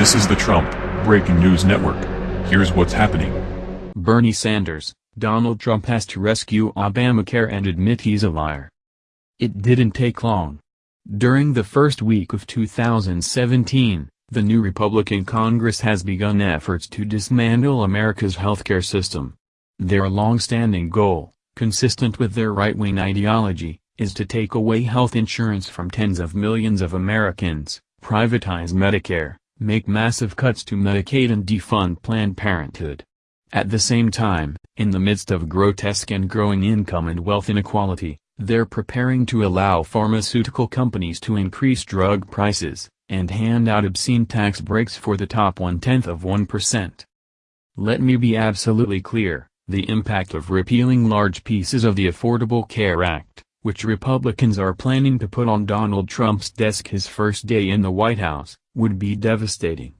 This is the Trump Breaking News Network. Here's what's happening. Bernie Sanders, Donald Trump has to rescue Obamacare and admit he's a liar. It didn't take long. During the first week of 2017, the new Republican Congress has begun efforts to dismantle America's healthcare system. Their long-standing goal, consistent with their right-wing ideology, is to take away health insurance from tens of millions of Americans, privatize Medicare, make massive cuts to Medicaid and defund Planned Parenthood. At the same time, in the midst of grotesque and growing income and wealth inequality, they're preparing to allow pharmaceutical companies to increase drug prices, and hand out obscene tax breaks for the top one-tenth of 1%. Let me be absolutely clear, the impact of repealing large pieces of the Affordable Care Act, which Republicans are planning to put on Donald Trump's desk his first day in the White House, would be devastating.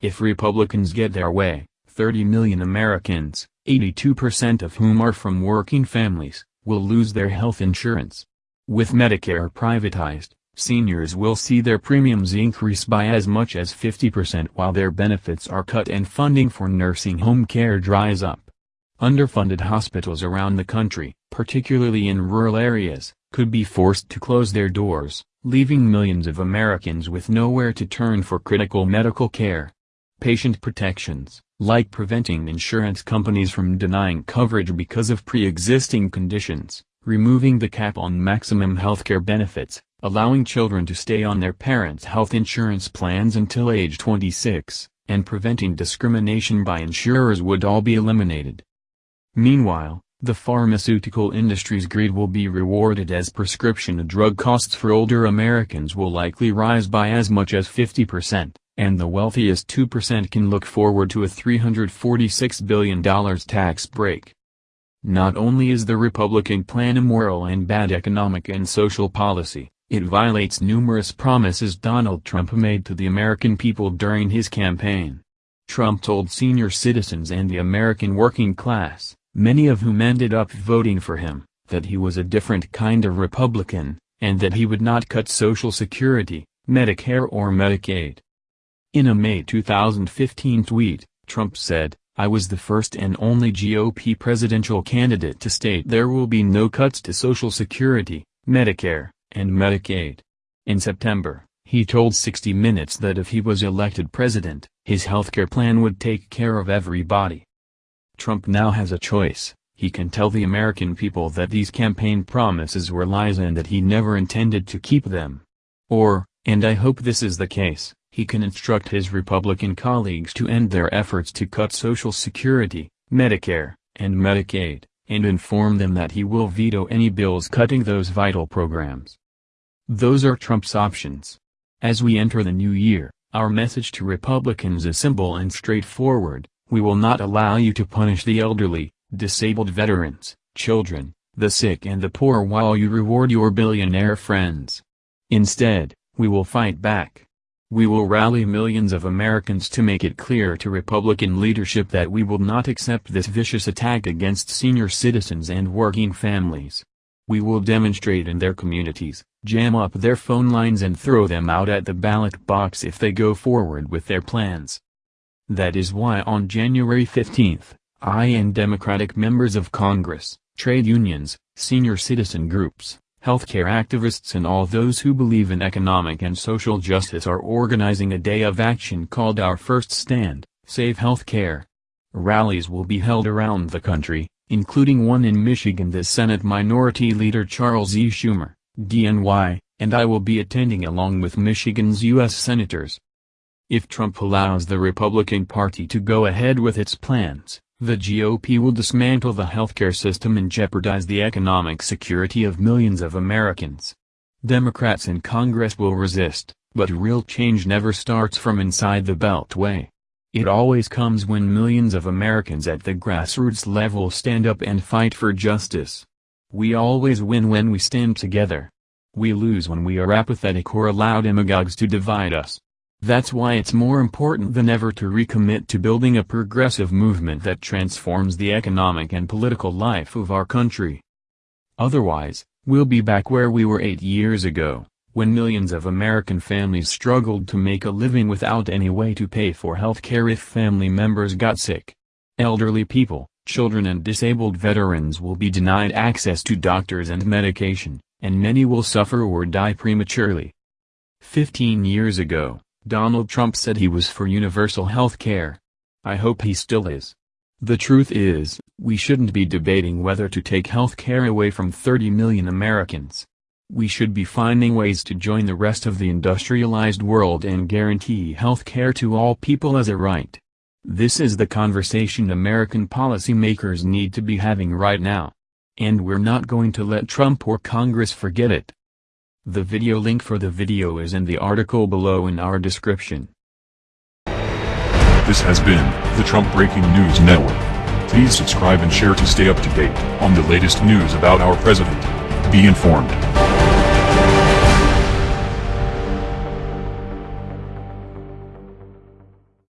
If Republicans get their way, 30 million Americans, 82% of whom are from working families, will lose their health insurance. With Medicare privatized, seniors will see their premiums increase by as much as 50% while their benefits are cut and funding for nursing home care dries up. Underfunded hospitals around the country, particularly in rural areas, could be forced to close their doors, leaving millions of Americans with nowhere to turn for critical medical care. Patient protections, like preventing insurance companies from denying coverage because of pre-existing conditions, removing the cap on maximum healthcare benefits, allowing children to stay on their parents' health insurance plans until age 26, and preventing discrimination by insurers would all be eliminated. Meanwhile, the pharmaceutical industry's greed will be rewarded as prescription drug costs for older Americans will likely rise by as much as 50%, and the wealthiest 2% can look forward to a $346 billion tax break. Not only is the Republican plan immoral and bad economic and social policy, it violates numerous promises Donald Trump made to the American people during his campaign. Trump told senior citizens and the American working class, many of whom ended up voting for him, that he was a different kind of Republican, and that he would not cut Social Security, Medicare or Medicaid. In a May 2015 tweet, Trump said, I was the first and only GOP presidential candidate to state there will be no cuts to Social Security, Medicare, and Medicaid. In September, he told 60 Minutes that if he was elected president, his healthcare plan would take care of everybody. Trump now has a choice, he can tell the American people that these campaign promises were lies and that he never intended to keep them. Or, and I hope this is the case, he can instruct his Republican colleagues to end their efforts to cut Social Security, Medicare, and Medicaid, and inform them that he will veto any bills cutting those vital programs. Those are Trump's options. As we enter the new year, our message to Republicans is simple and straightforward, we will not allow you to punish the elderly, disabled veterans, children, the sick and the poor while you reward your billionaire friends. Instead, we will fight back. We will rally millions of Americans to make it clear to Republican leadership that we will not accept this vicious attack against senior citizens and working families. We will demonstrate in their communities, jam up their phone lines and throw them out at the ballot box if they go forward with their plans. That is why on January 15, I and Democratic members of Congress, trade unions, senior citizen groups, healthcare activists and all those who believe in economic and social justice are organizing a day of action called Our First Stand, Save Healthcare. Rallies will be held around the country, including one in Michigan the Senate Minority Leader Charles E. Schumer, DNY, and I will be attending along with Michigan's U.S. Senators. If Trump allows the Republican Party to go ahead with its plans, the GOP will dismantle the healthcare system and jeopardize the economic security of millions of Americans. Democrats in Congress will resist, but real change never starts from inside the Beltway. It always comes when millions of Americans at the grassroots level stand up and fight for justice. We always win when we stand together. We lose when we are apathetic or allow demagogues to divide us. That's why it's more important than ever to recommit to building a progressive movement that transforms the economic and political life of our country. Otherwise, we'll be back where we were eight years ago, when millions of American families struggled to make a living without any way to pay for health care if family members got sick. Elderly people, children and disabled veterans will be denied access to doctors and medication, and many will suffer or die prematurely. Fifteen years ago, Donald Trump said he was for universal health care. I hope he still is. The truth is, we shouldn't be debating whether to take health care away from 30 million Americans. We should be finding ways to join the rest of the industrialized world and guarantee health care to all people as a right. This is the conversation American policymakers need to be having right now. And we're not going to let Trump or Congress forget it. The video link for the video is in the article below in our description. This has been the Trump Breaking News Network. Please subscribe and share to stay up to date on the latest news about our president. Be informed.